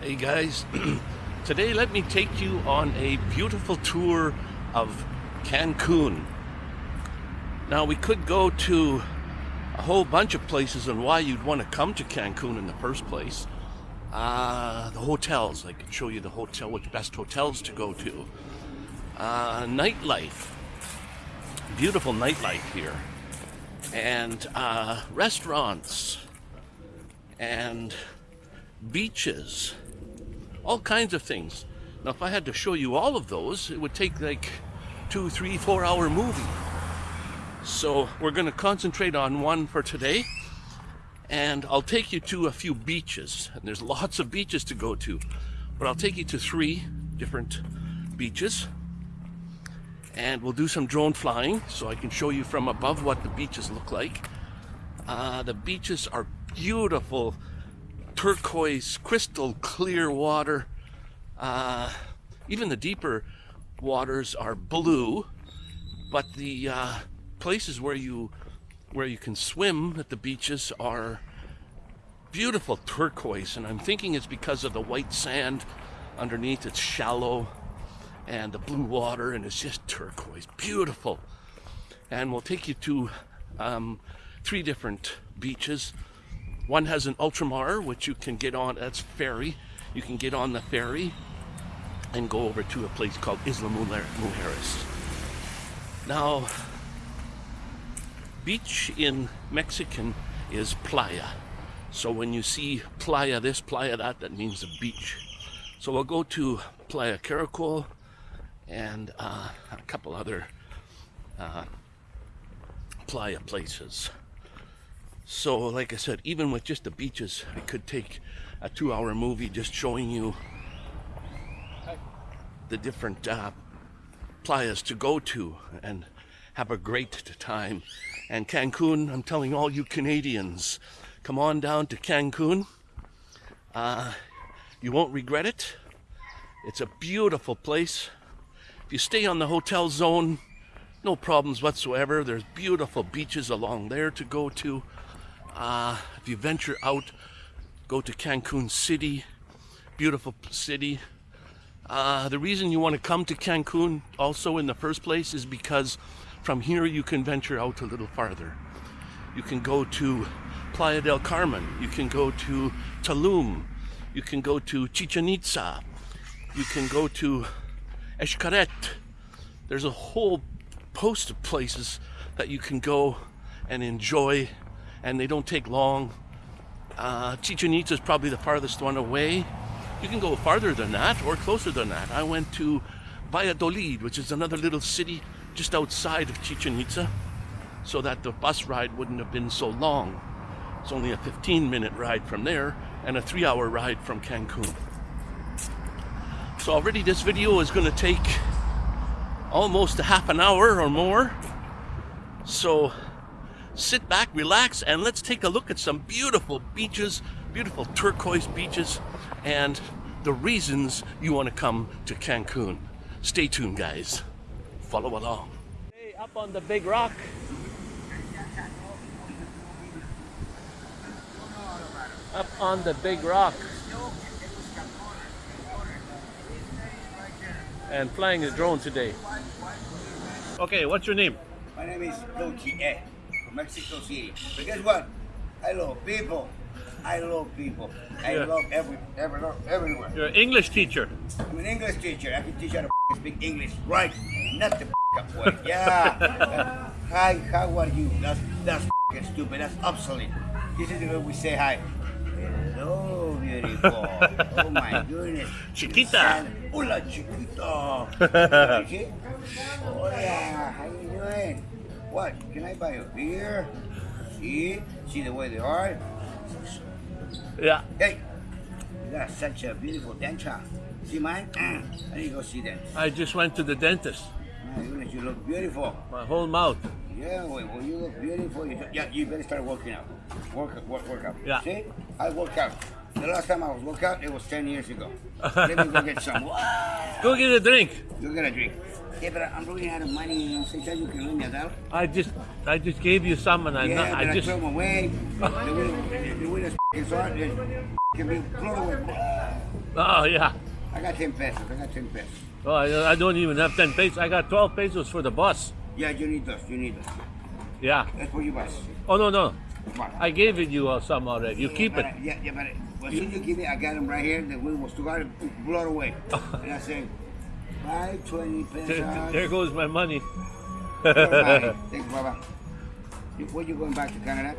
Hey guys, today let me take you on a beautiful tour of Cancun. Now we could go to a whole bunch of places and why you'd want to come to Cancun in the first place. Uh, the hotels, I could show you the hotel, which best hotels to go to. Uh, nightlife, beautiful nightlife here. And uh, restaurants and beaches, all kinds of things. Now, if I had to show you all of those, it would take like two, three, four hour movie. So we're going to concentrate on one for today. And I'll take you to a few beaches. And there's lots of beaches to go to. But I'll take you to three different beaches. And we'll do some drone flying so I can show you from above what the beaches look like. Uh, the beaches are beautiful turquoise, crystal clear water. Uh, even the deeper waters are blue, but the uh, places where you where you can swim at the beaches are beautiful turquoise, and I'm thinking it's because of the white sand underneath. It's shallow, and the blue water, and it's just turquoise, beautiful. And we'll take you to um, three different beaches. One has an Ultramar, which you can get on, that's ferry. You can get on the ferry and go over to a place called Isla Mujeres. Now, beach in Mexican is playa. So when you see playa this, playa that, that means a beach. So we'll go to Playa Caracol and uh, a couple other uh, playa places. So, like I said, even with just the beaches, I could take a two hour movie just showing you the different uh, playas to go to and have a great time. And Cancun, I'm telling all you Canadians, come on down to Cancun. Uh, you won't regret it. It's a beautiful place. If you stay on the hotel zone, no problems whatsoever. There's beautiful beaches along there to go to. Uh, if you venture out, go to Cancun City, beautiful city. Uh, the reason you want to come to Cancun also in the first place is because from here you can venture out a little farther. You can go to Playa del Carmen, you can go to Tulum, you can go to Chichen Itza, you can go to Xcaret. There's a whole host of places that you can go and enjoy and they don't take long. Uh, Chichen Itza is probably the farthest one away. You can go farther than that or closer than that. I went to Valladolid, which is another little city just outside of Chichen Itza, so that the bus ride wouldn't have been so long. It's only a 15 minute ride from there and a three hour ride from Cancun. So already this video is going to take almost a half an hour or more. So sit back, relax, and let's take a look at some beautiful beaches, beautiful turquoise beaches, and the reasons you want to come to Cancun. Stay tuned, guys. Follow along. Hey, up on the big rock. Up on the big rock. And flying a drone today. Okay, what's your name? My name is Loki E from Mexico City. But guess what? I love people. I love people. I Yeah. love every, every, everywhere. You're an English teacher. I'm an English teacher. I can teach you how to speak English right, not the up way. Yeah. Uh, hi, how are you? That's that's stupid. That's obsolete. This is the way we say hi. Hello, beautiful. Oh my goodness. Chiquita. Hola, chiquita. Hola, how you doing? What? Can I buy a beer? See? See the way they are? Yeah. Hey, you got such a beautiful denture. See mine? Mm. I need to go see them. I just went to the dentist. My goodness, you look beautiful. My whole mouth. Yeah, well, well you look beautiful. You, yeah, you better start working out. Work, work, work out. Yeah. See? I work out. The last time I was work out, it was 10 years ago. Let me go get some. Wow. Go get a drink. Go get gonna drink. Yeah, but I'm running out of money. Sometimes you can me dollar. I just, I just gave you some, and I'm yeah, not. I I just. throw them away. the way, the way this is it can be blown away. Oh, yeah. I got 10 pesos. I got 10 pesos. Oh, I, I don't even have 10 pesos. I got 12 pesos for the bus. Yeah, you need those. You need those. Yeah. That's for you, boss. Oh, no, no. I gave it you uh, some already. You Yeah, keep it. I- yeah, yeah, but as soon as you give me, I got them right here. The wind was too hard, it blew it away. and I said, buy 20 There, pesos. there goes my money. Thanks, Baba. You, when you going back to Canada?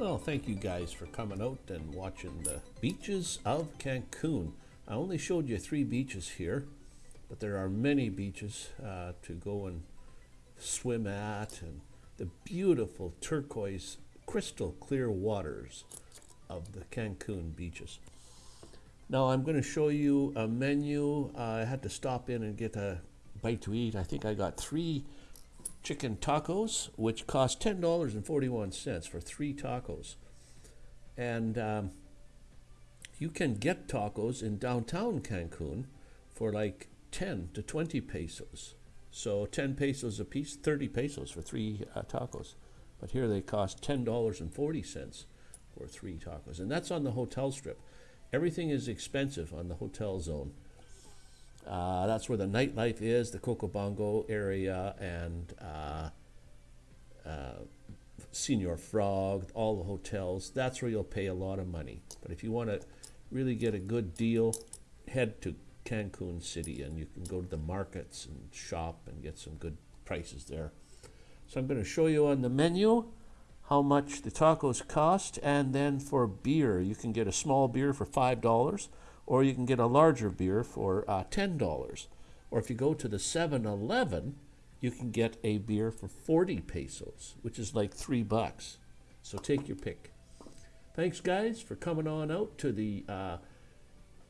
Well, thank you guys for coming out and watching the beaches of Cancun. I only showed you three beaches here, but there are many beaches uh, to go and swim at, and the beautiful turquoise, crystal clear waters of the Cancun beaches. Now I'm going to show you a menu. Uh, I had to stop in and get a bite to eat. I think I got three chicken tacos, which cost ten dollars and forty-one cents for three tacos. And um, you can get tacos in downtown Cancun for like ten to twenty pesos. So ten pesos a piece, thirty pesos for three uh, tacos. But here they cost ten dollars and forty cents for three tacos, and that's on the hotel strip. Everything is expensive on the hotel zone. Uh, that's where the nightlife is, the Cocobongo area, and uh, uh, Senior Frog, all the hotels. That's where you'll pay a lot of money. But if you want to really get a good deal, head to Cancun City, and you can go to the markets and shop and get some good prices there. So I'm going to show you on the menu how much the tacos cost, and then for beer, you can get a small beer for five dollars, or you can get a larger beer for uh, ten dollars. Or if you go to the 7-Eleven, you can get a beer for 40 pesos, which is like three bucks. So take your pick. Thanks, guys, for coming on out to the uh,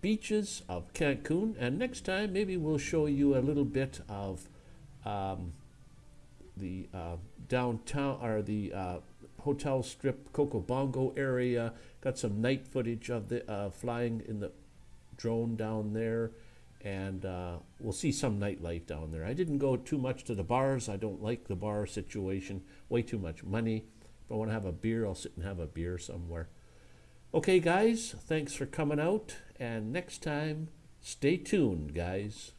beaches of Cancun. And next time, maybe we'll show you a little bit of um, the uh, downtown or the uh, hotel strip, Coco Bongo area. Got some night footage of the uh, flying in the drone down there, and uh, we'll see some nightlife down there. I didn't go too much to the bars. I don't like the bar situation. Way too much money. If I want to have a beer, I'll sit and have a beer somewhere. Okay, guys, thanks for coming out, and next time, stay tuned, guys.